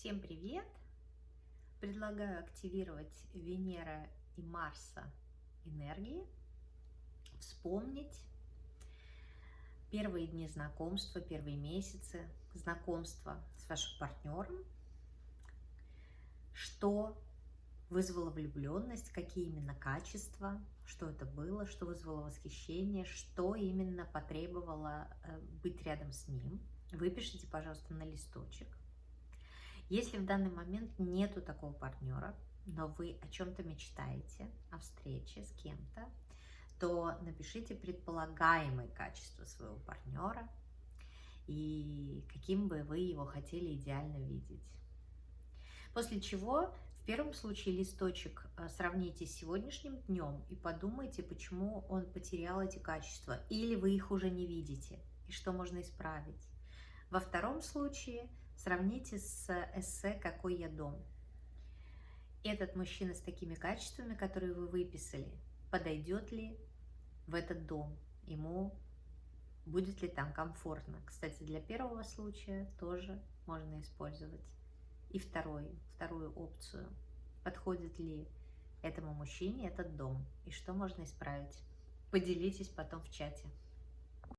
Всем привет! Предлагаю активировать Венера и Марса энергии, вспомнить первые дни знакомства, первые месяцы знакомства с вашим партнером, что вызвало влюбленность, какие именно качества, что это было, что вызвало восхищение, что именно потребовало э, быть рядом с ним. Выпишите, пожалуйста, на листочек если в данный момент нету такого партнера, но вы о чем-то мечтаете, о встрече с кем-то, то напишите предполагаемые качества своего партнера и каким бы вы его хотели идеально видеть. После чего в первом случае листочек э, сравните с сегодняшним днем и подумайте, почему он потерял эти качества, или вы их уже не видите, и что можно исправить. Во втором случае сравните с эссе «Какой я дом». Этот мужчина с такими качествами, которые вы выписали, подойдет ли в этот дом? Ему будет ли там комфортно? Кстати, для первого случая тоже можно использовать. И второй, вторую опцию. Подходит ли этому мужчине этот дом? И что можно исправить? Поделитесь потом в чате.